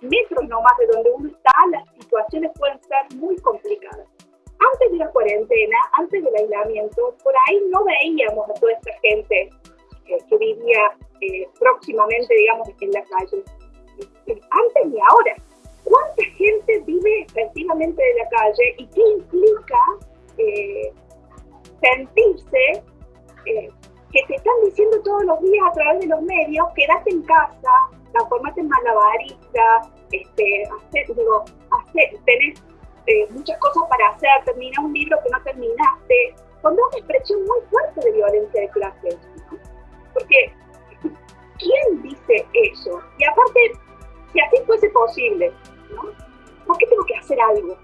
metros nomás de donde uno está, las situaciones pueden ser muy complicadas. Antes de la cuarentena, antes del aislamiento, por ahí no veíamos a toda esta gente eh, que vivía eh, próximamente, digamos, en la calle. Antes y ahora, ¿cuánta gente vive efectivamente de la calle y qué implica eh, sentirse que te están diciendo todos los días a través de los medios, quédate en casa, transformate en malabarista, este, hacer, digo, hacer, tenés eh, muchas cosas para hacer, terminar un libro que no terminaste, con una expresión muy fuerte de violencia de clase. Porque, ¿quién dice eso? Y aparte, si así fuese posible, ¿no? ¿por qué tengo que hacer algo?